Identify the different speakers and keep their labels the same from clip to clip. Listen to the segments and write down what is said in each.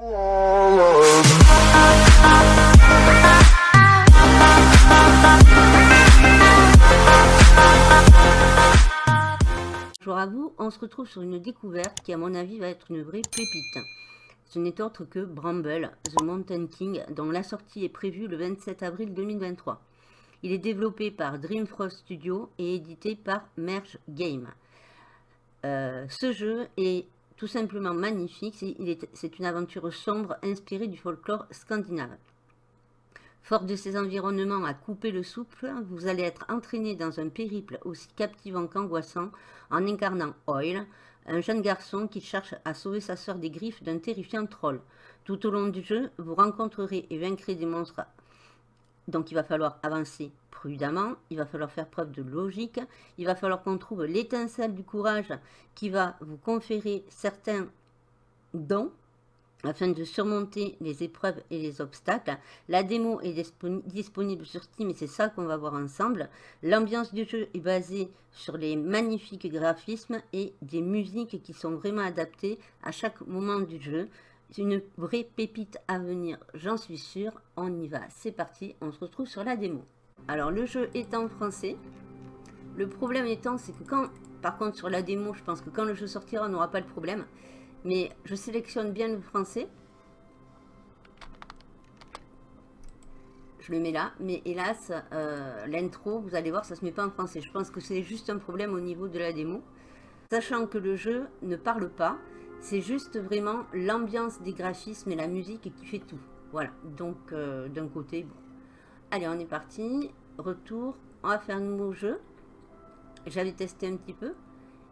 Speaker 1: Bonjour à vous, on se retrouve sur une découverte qui à mon avis va être une vraie pépite. Ce n'est autre que Bramble, The Mountain King, dont la sortie est prévue le 27 avril 2023. Il est développé par Dreamfrost Studio et édité par Merge Game. Euh, ce jeu est tout simplement magnifique, c'est une aventure sombre inspirée du folklore scandinave. Fort de ces environnements à couper le souffle, vous allez être entraîné dans un périple aussi captivant qu'angoissant en incarnant Oil, un jeune garçon qui cherche à sauver sa sœur des griffes d'un terrifiant troll. Tout au long du jeu, vous rencontrerez et vaincrez des monstres. Donc il va falloir avancer prudemment, il va falloir faire preuve de logique, il va falloir qu'on trouve l'étincelle du courage qui va vous conférer certains dons afin de surmonter les épreuves et les obstacles. La démo est disponible sur Steam et c'est ça qu'on va voir ensemble. L'ambiance du jeu est basée sur les magnifiques graphismes et des musiques qui sont vraiment adaptées à chaque moment du jeu. C'est une vraie pépite à venir, j'en suis sûre. On y va, c'est parti, on se retrouve sur la démo. Alors le jeu est en français. Le problème étant, c'est que quand, par contre sur la démo, je pense que quand le jeu sortira, on n'aura pas le problème. Mais je sélectionne bien le français. Je le mets là. Mais hélas, euh, l'intro, vous allez voir, ça ne se met pas en français. Je pense que c'est juste un problème au niveau de la démo. Sachant que le jeu ne parle pas. C'est juste vraiment l'ambiance des graphismes et la musique qui fait tout. Voilà. Donc, euh, d'un côté. Allez, on est parti. Retour. On va faire un nouveau jeu. J'avais testé un petit peu.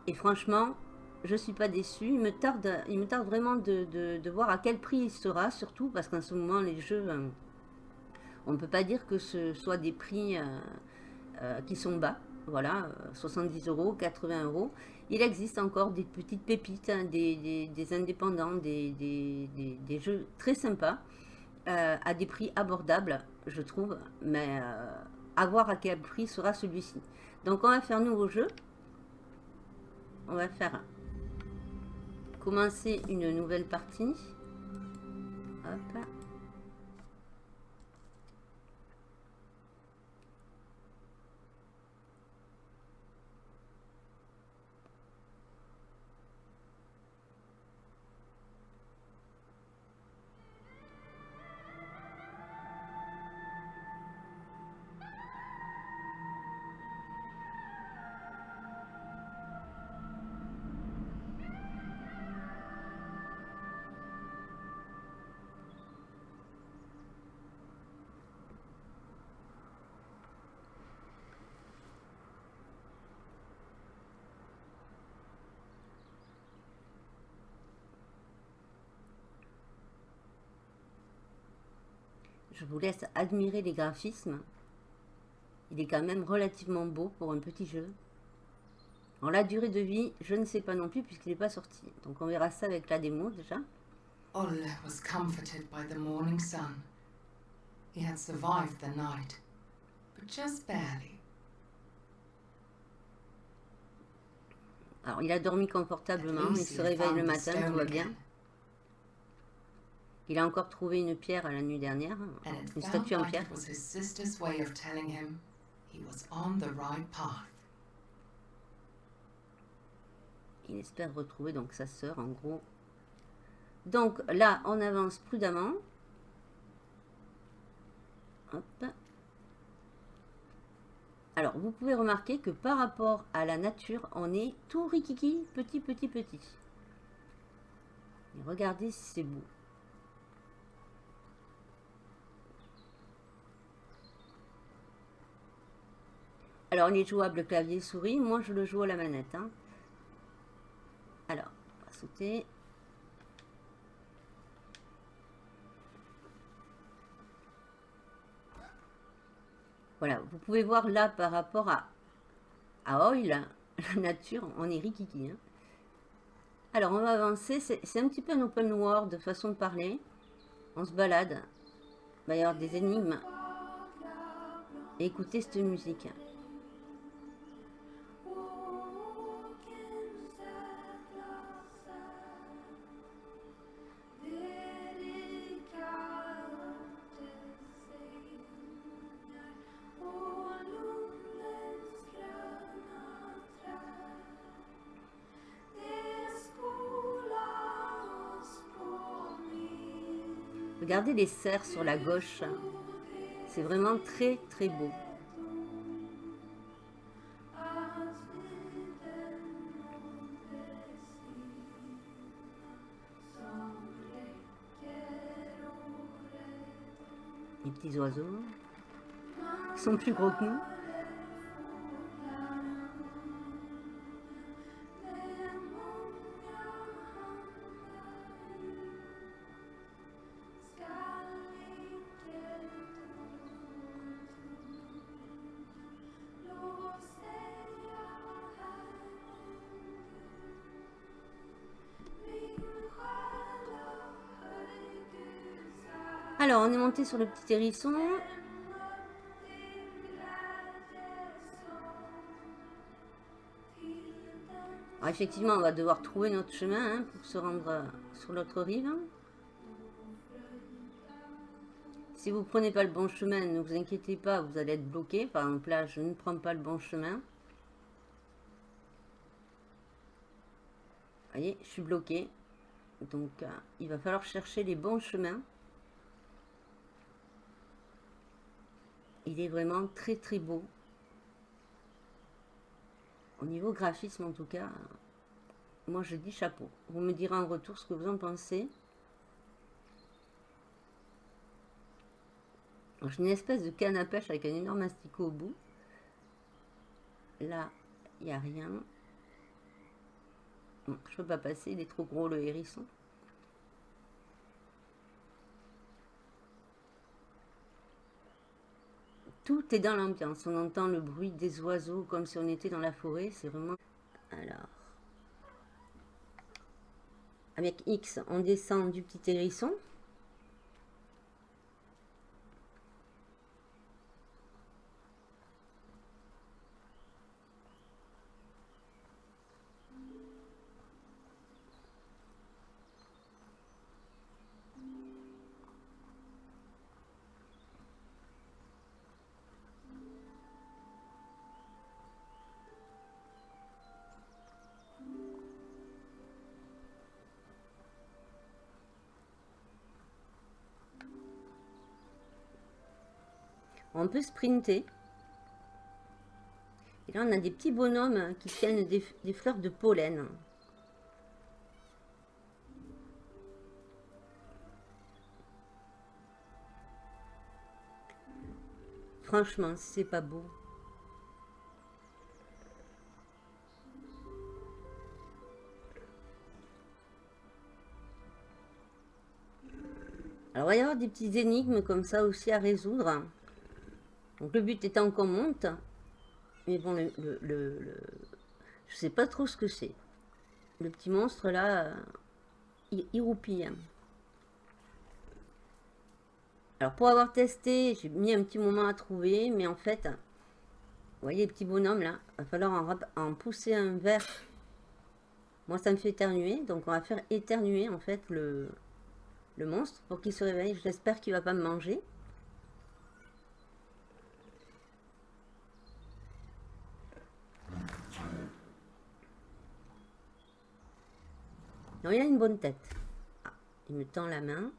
Speaker 1: Et franchement, je suis pas déçue. Il me tarde, vraiment de, voir à quel prix il sera, surtout parce qu'en ce moment, les jeux, euh, on ne peut pas dire que ce soit des prix euh, euh, qui sont bas. Voilà, 70 euros, 80 euros. Il existe encore des petites pépites, hein, des, indépendants, des, des, jeux très sympas, à des prix abordables, je trouve. Mais à voir à quel prix sera celui-ci. Donc on va faire nouveau jeu. On va faire commencer une nouvelle partie. Je vous laisse admirer les graphismes. Il est quand même relativement beau pour un petit jeu. En la durée de vie, je ne sais pas non plus puisqu'il n'est pas sorti. Donc on verra ça avec la démo déjà. Olle was comforted by the morning sun. He had survived the night, but just barely. Alors il a dormi confortablement, il se réveille le matin, tout va bien. Il a encore trouvé une pierre la nuit dernière, une statue en pierre. Il espère retrouver donc sa sœur, en gros. Donc là, on avance prudemment. Hop. Alors, vous pouvez remarquer que par rapport à la nature, on est tout rikiki, petit, petit, petit. regardez si c'est beau. Alors, il est jouable clavier-souris. Moi, je le joue à la manette. Hein. Alors, on va sauter. Voilà, vous pouvez voir là par rapport à, à Oil, la nature, on est rikiki. Hein. Alors, on va avancer. C'est un petit peu un open world de façon de parler. On se balade. Il va y avoir des énigmes. écoutez cette musique. Regardez les cerfs sur la gauche. C'est vraiment très très beau. Les petits oiseaux. Sont plus gros que nous. Sur le petit hérisson. effectivement, on va devoir trouver notre chemin hein, pour se rendre euh, sur l'autre rive. Si vous ne prenez pas le bon chemin, ne vous inquiétez pas, vous allez être bloqué. Par exemple, là, je ne prends pas le bon chemin. Voyez, je suis bloqué. Donc, euh, il va falloir chercher les bons chemins. Il est vraiment très très beau. Au niveau graphisme en tout cas, moi je dis chapeau. Vous me direz en retour ce que vous en pensez. J'ai une espèce de canne à pêche avec un énorme asticot au bout. Là, il n'y a rien. je ne peux pas passer, il est trop gros le hérisson. Tout est dans l'ambiance. On entend le bruit des oiseaux comme si on était dans la forêt. C'est vraiment... Alors... Avec X, on descend du petit hérisson. Sprinter. Et là, on a des petits bonhommes qui tiennent des, fleurs de pollen. Franchement, c'est pas beau. Alors, il va y avoir des petites énigmes comme ça aussi à résoudre. Donc le but étant qu'on monte, mais bon, le, le, je sais pas trop ce que c'est. Le petit monstre là, il, il roupille. Alors pour avoir testé, j'ai mis un petit moment à trouver, mais en fait, vous voyez les petits bonhommes là, il va falloir en, pousser un vert. Moi ça me fait éternuer, donc on va faire éternuer en fait le, le monstre pour qu'il se réveille. J'espère qu'il va pas me manger. Il a une bonne tête. Ah, il me tend la main.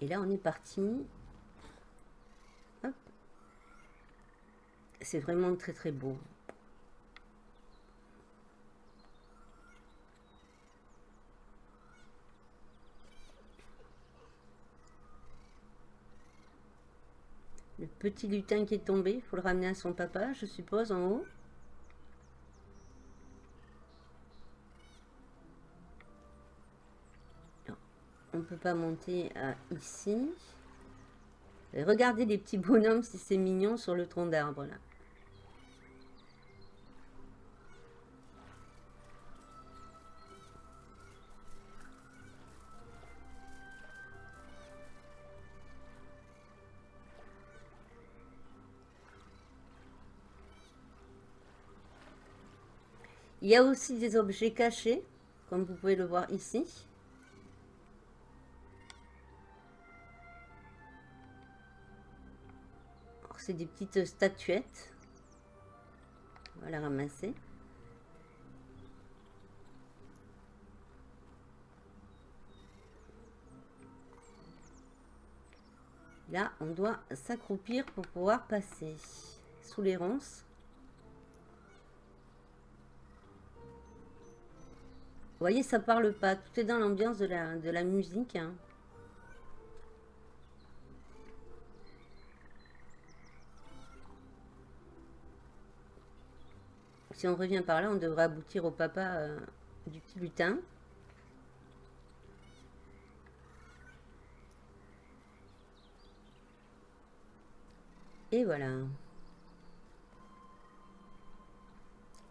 Speaker 1: Et là, on est parti. C'est vraiment très très beau. Le petit lutin qui est tombé, il faut le ramener à son papa, je suppose, en haut. on ne peut pas monter à ici. regardez les petits bonhommes, si c'est mignon, sur le tronc d'arbre, là. Il y a aussi des objets cachés, comme vous pouvez le voir ici. C'est des petites statuettes. On va la ramasser. Là, on doit s'accroupir pour pouvoir passer sous les ronces. Vous voyez, ça parle pas. Tout est dans l'ambiance de la, musique. Hein. Si on revient par là, on devrait aboutir au papa euh, du petit lutin. Et voilà.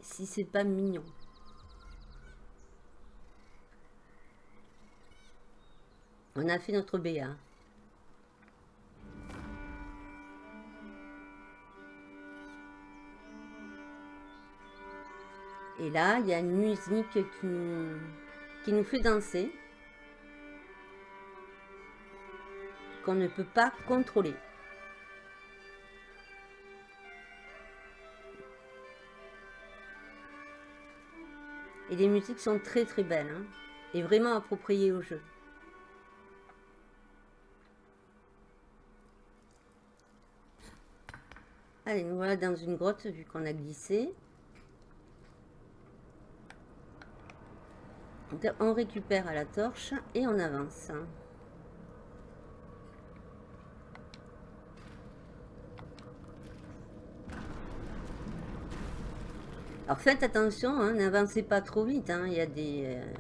Speaker 1: Si c'est pas mignon. On a fait notre BA. Et là, il y a une musique qui nous fait danser. Qu'on ne peut pas contrôler. Et les musiques sont très très belles. Hein, et vraiment appropriées au jeu. Allez, nous voilà dans une grotte vu qu'on a glissé. On récupère à la torche et on avance. Alors faites attention, hein, n'avancez pas trop vite. Hein, il y a des... Euh,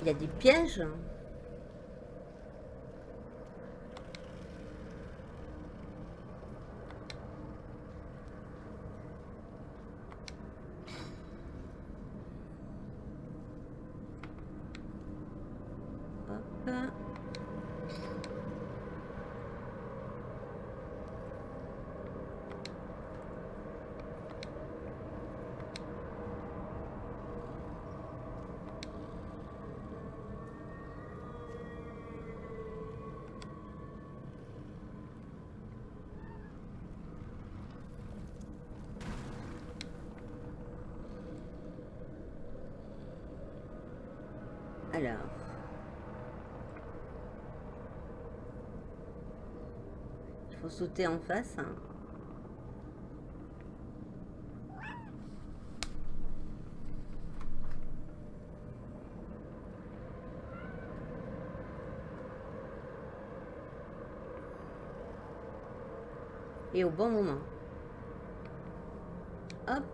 Speaker 1: il y a des pièges. Il faut sauter en face. Hein. Et au bon moment. Hop.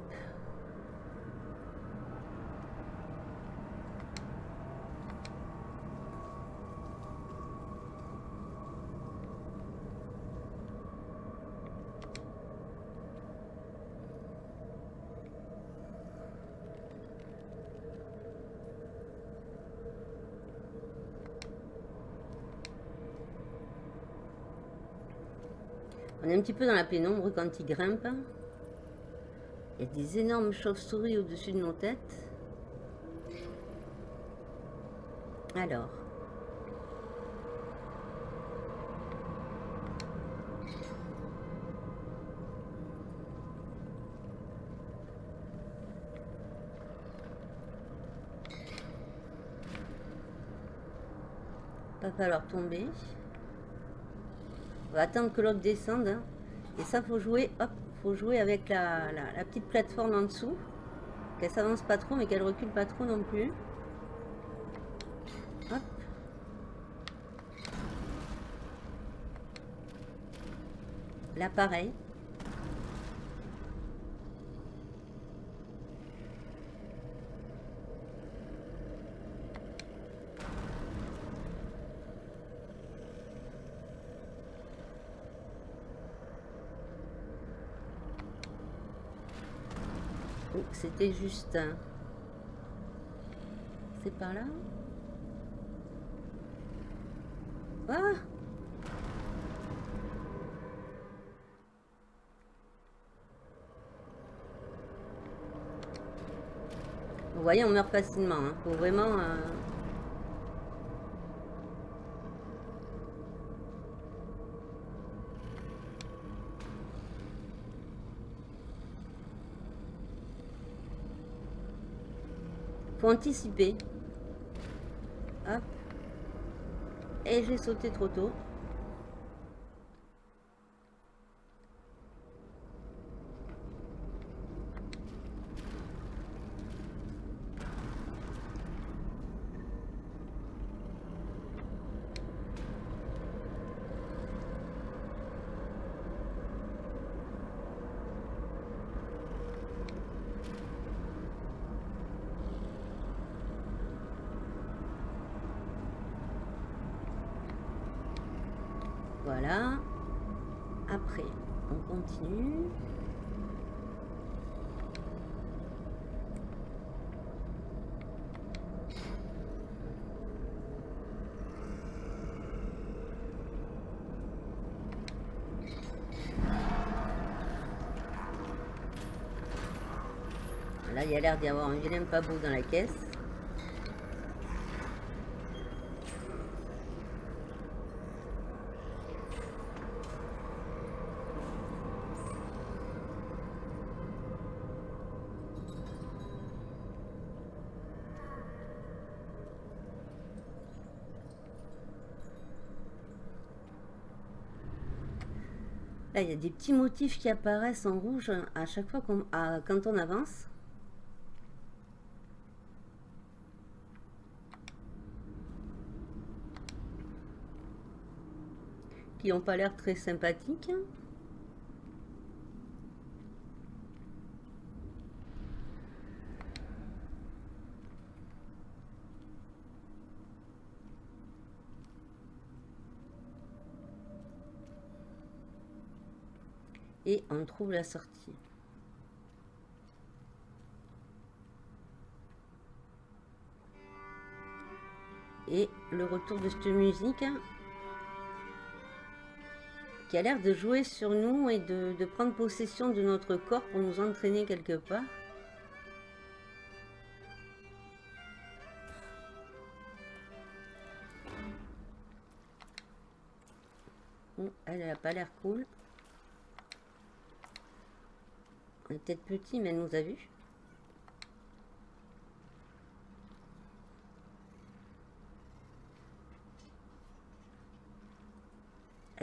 Speaker 1: On est un petit peu dans la pénombre quand il grimpe. Il y a des énormes chauves-souris au-dessus de nos têtes. Alors. Pas falloir tomber. Va attendre que l'autre descende. Hein. Et ça, faut jouer, hop, faut jouer avec la, petite plateforme en dessous. Qu'elle s'avance pas trop, mais qu'elle recule pas trop non plus. Hop. Là. C'était juste... C'est par là? Ah Vous voyez, on meurt facilement. Hein. Faut vraiment... Euh, Anticiper. Hop. Et j'ai sauté trop tôt. Voilà. Après, on continue. Là, il y a l'air d'y avoir un vilain pas beau dans la caisse. Là, il y a des petits motifs qui apparaissent en rouge à chaque fois quand on avance. N'ont pas l'air très sympathiques. et on trouve la sortie. Et le retour de cette musique hein, qui a l'air de jouer sur nous et de, prendre possession de notre corps pour nous entraîner quelque part. elle n'a pas l'air cool. On est peut-être petit, mais elle nous a vus.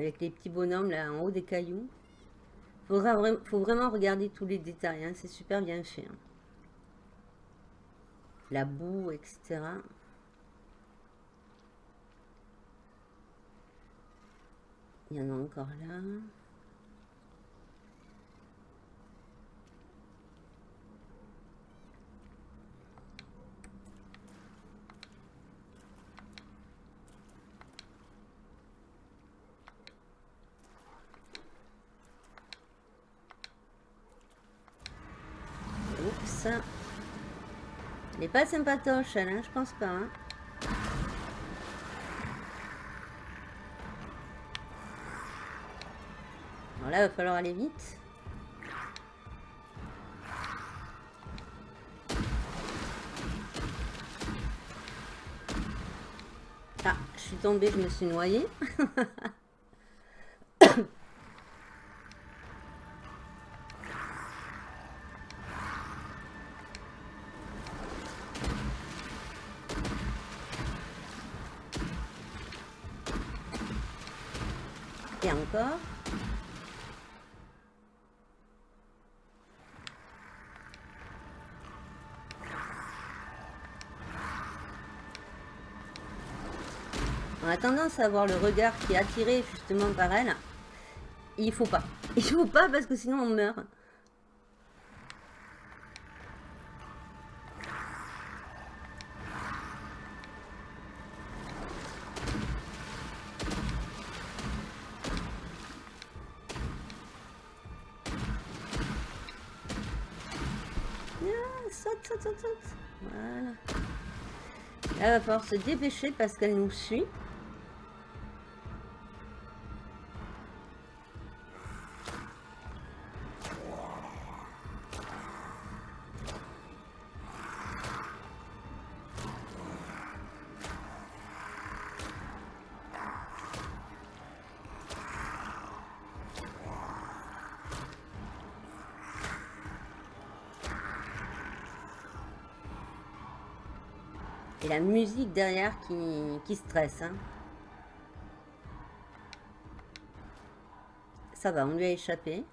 Speaker 1: Avec les petits bonhommes là en haut des cailloux. Il faut vraiment regarder tous les détails. Hein. C'est super bien fait. Hein. La boue, etc. Il y en a encore là. Elle n'est pas sympatoche, elle, hein, je pense pas. Hein. Alors là, il va falloir aller vite. Ah, je suis tombée, je me suis noyée. tendance à avoir le regard qui est attiré justement par elle. Il faut pas. Il faut pas parce que sinon on meurt. Voilà. Elle va falloir se dépêcher parce qu'elle nous suit. Musique derrière qui, qui stresse. Hein. Ça va, on lui a échappé.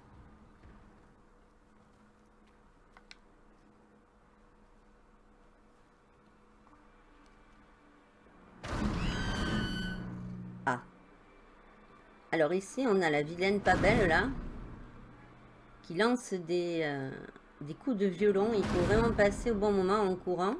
Speaker 1: Ah. Alors ici, on a la vilaine pas belle, là. Qui lance des, euh, des coups de violon. Il faut vraiment passer au bon moment en courant.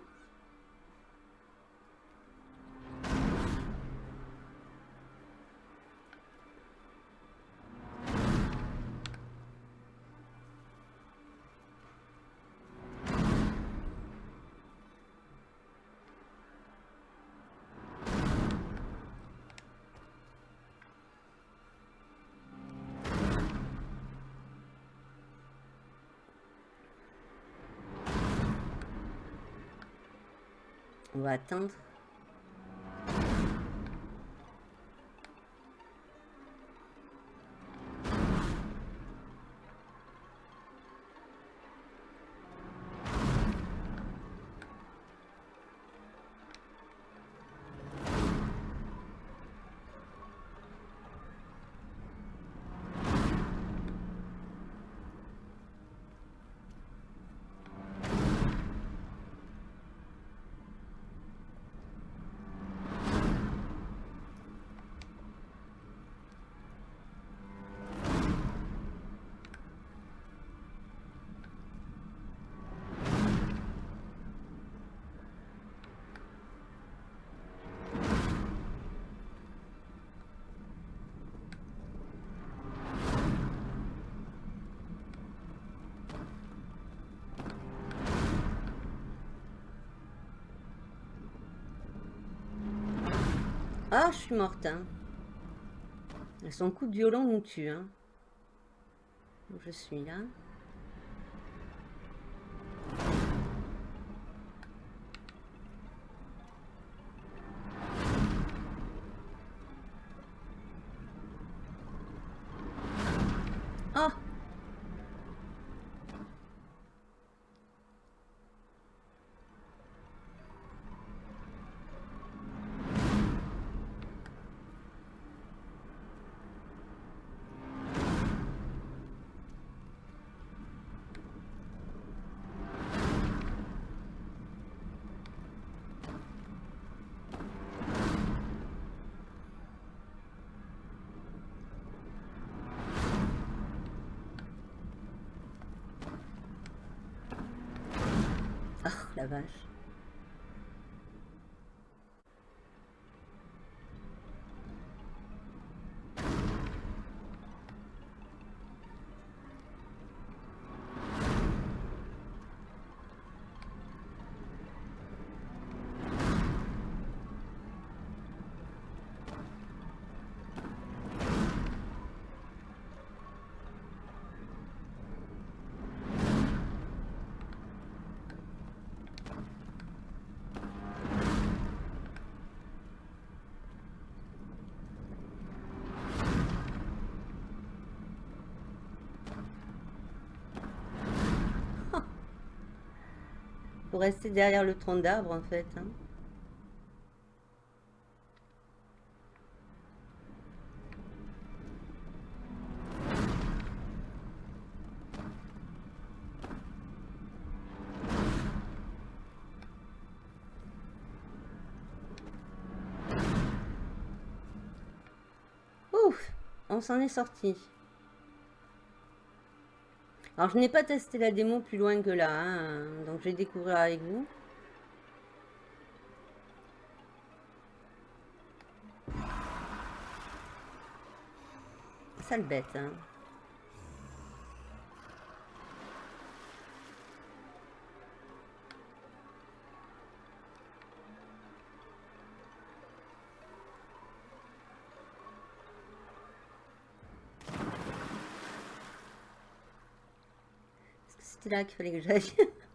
Speaker 1: On va Ah, je suis morte. Hein. Son coup de violon nous tue. Hein. Je suis là. La vache. Rester derrière le tronc d'arbre, en fait. Hein. Ouf, on s'en est sorti. Alors, je n'ai pas testé la démo plus loin que là, hein, donc je vais découvrir avec vous. Sale bête, hein. Là qu'il fallait que j'aille.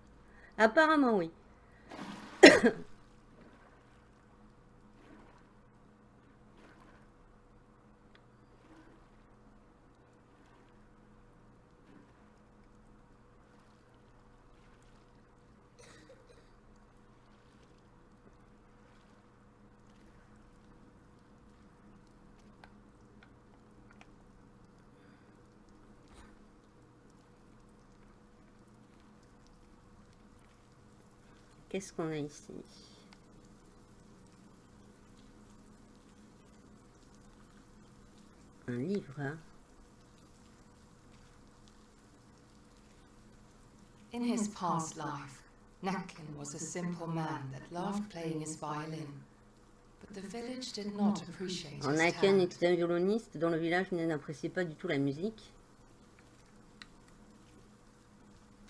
Speaker 1: Apparemment, oui. Qu'est-ce qu'on a ici? Un livre. Hein?
Speaker 2: In his past life, Nakin was a simple man that loved playing his violin. But the village did not appreciate his
Speaker 1: Nakin était un violoniste dont le village n'appréciait pas du tout la musique.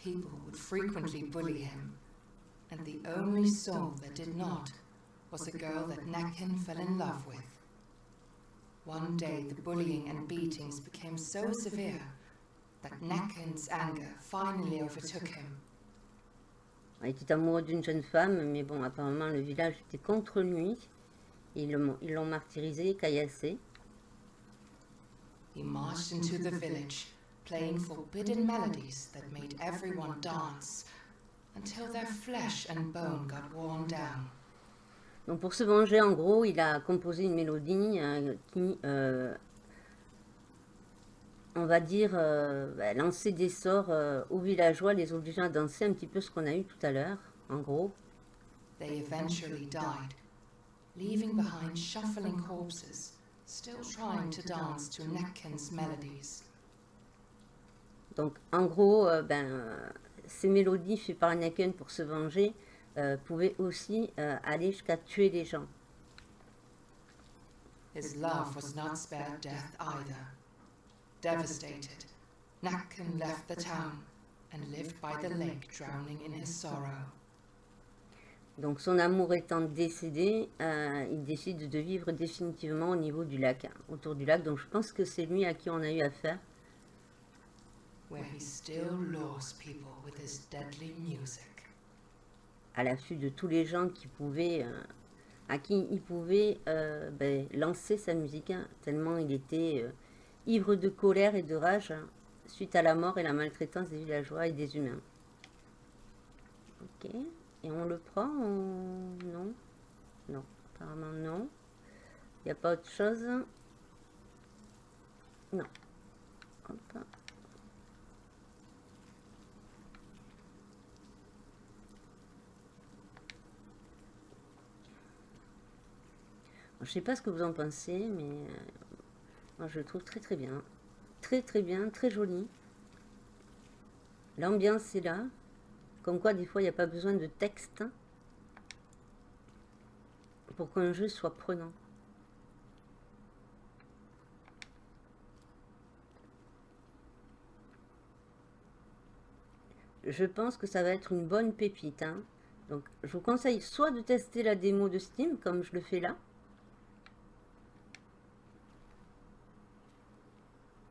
Speaker 2: People would frequently bully him, and the only soul that did not was a girl that Nakin fell in love with. One day, the bullying and beatings became so severe that Nakin's anger finally overtook him.
Speaker 1: Il était amoureux d'une jeune femme, mais bon, apparemment le village était contre lui. Ils l'ont ils l'ont martyrisé, caillassé.
Speaker 2: He marched into the village, playing forbidden melodies that made everyone dance until their flesh and bone got worn down.
Speaker 1: Donc pour se venger, en gros, il a composé une mélodie euh, qui, euh, on va dire, euh, bah, lançait des sorts euh, aux villageois, les obligeant à danser un petit peu ce qu'on a eu tout à l'heure, en gros.
Speaker 2: They eventually died, leaving behind shuffling corpses, still trying to dance to Nakin's melodies.
Speaker 1: Donc en gros, euh, ben, euh, ces mélodies faites par Anakin pour se venger euh, pouvaient aussi euh, aller jusqu'à tuer les gens.
Speaker 2: His love was not spared death either. Devastated, left the town and lived by the lake, drowning in his sorrow.
Speaker 1: Donc son amour étant décédé, euh, il décide de vivre définitivement au niveau du lac, hein, autour du lac. Donc je pense que c'est lui à qui on a eu affaire.
Speaker 2: Where he still lures people with his deadly music.
Speaker 1: à l'affût de tous les gens euh, à qui il pouvait euh, ben, lancer sa musique, hein, tellement il était euh, ivre de colère et de rage hein, suite à la mort et la maltraitance des villageois et des humains. Ok, et on le prend non? Non, apparemment non. Il n'y a pas autre chose? Non. Hop. Je sais pas ce que vous en pensez, mais euh, moi je le trouve très très bien. Très très bien, très joli. L'ambiance est là. Comme quoi, des fois, il n'y a pas besoin de texte pour qu'un jeu soit prenant. Je pense que ça va être une bonne pépite. hein. Donc, je vous conseille soit de tester la démo de Steam, comme je le fais là,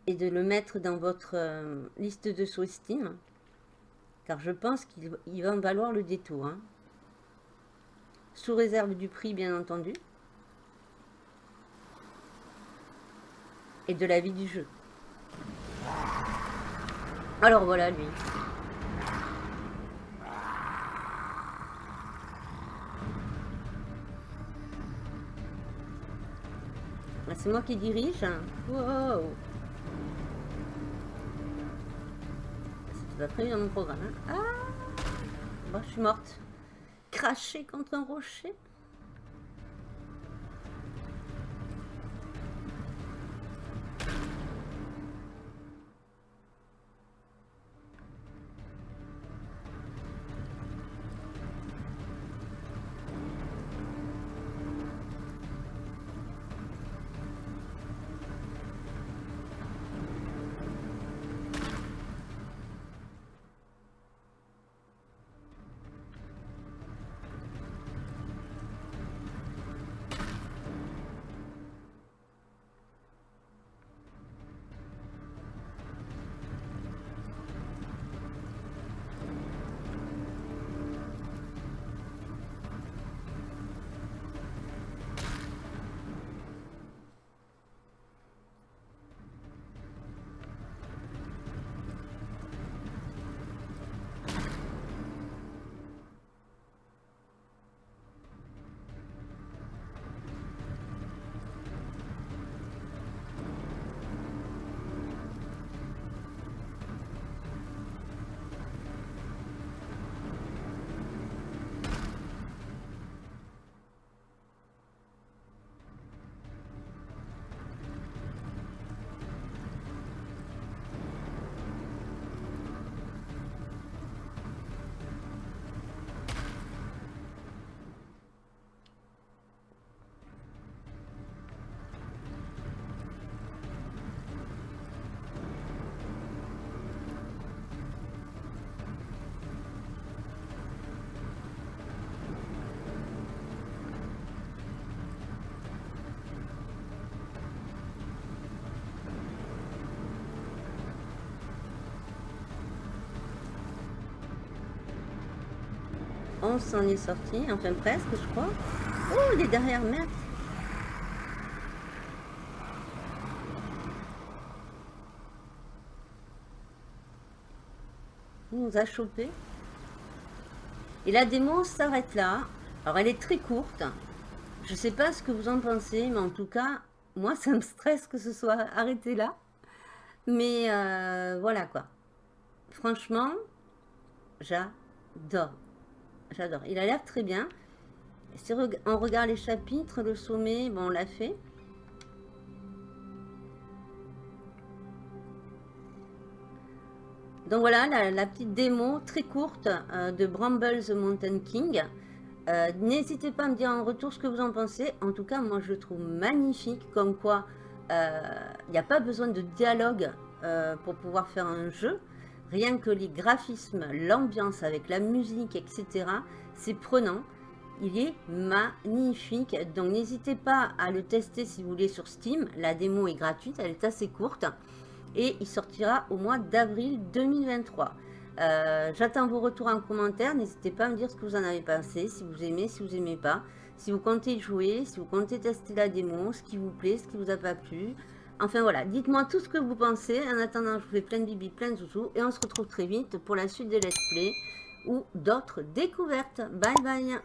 Speaker 1: et de le mettre dans votre euh, liste de sous Steam, car je pense qu'il il va en valoir le détour. hein. Sous réserve du prix, bien entendu, et de la vie du jeu. Alors voilà lui. Ah, C'est moi qui dirige. Wow. C'était pas prévu dans mon programme. hein. Ah Bon, je suis morte. Crachée contre un rocher. On s'en est sorti, enfin presque je crois. Oh, il est derrière, merde. Il nous a chopé. Et la démo s'arrête là. Alors elle est très courte. Je sais pas ce que vous en pensez, mais en tout cas, moi ça me stresse que ce soit arrêté là. Mais euh, voilà quoi. Franchement, j'adore. J'adore. Il a l'air très bien. On regarde les chapitres, le sommet, bon, on l'a fait. Donc voilà, la, petite démo très courte euh, de Bramble the Mountain King. Euh, n'hésitez pas à me dire en retour ce que vous en pensez. En tout cas, moi je le trouve magnifique, comme quoi il euh, n'y a pas besoin de dialogue pour pouvoir faire un jeu. Rien que les graphismes, l'ambiance avec la musique, etc. C'est prenant. Il est magnifique. Donc n'hésitez pas à le tester si vous voulez sur Steam. La démo est gratuite, elle est assez courte. Et il sortira au mois d'avril 2023. Euh, j'attends vos retours en commentaire. N'hésitez pas à me dire ce que vous en avez pensé. Si vous aimez, si vous n'aimez pas. Si vous comptez jouer, si vous comptez tester la démo, ce qui vous plaît, ce qui vous a pas plu. Enfin voilà, dites-moi tout ce que vous pensez. En attendant, je vous fais plein de bibi, plein de zouzous. Et on se retrouve très vite pour la suite des let's play ou d'autres découvertes. Bye bye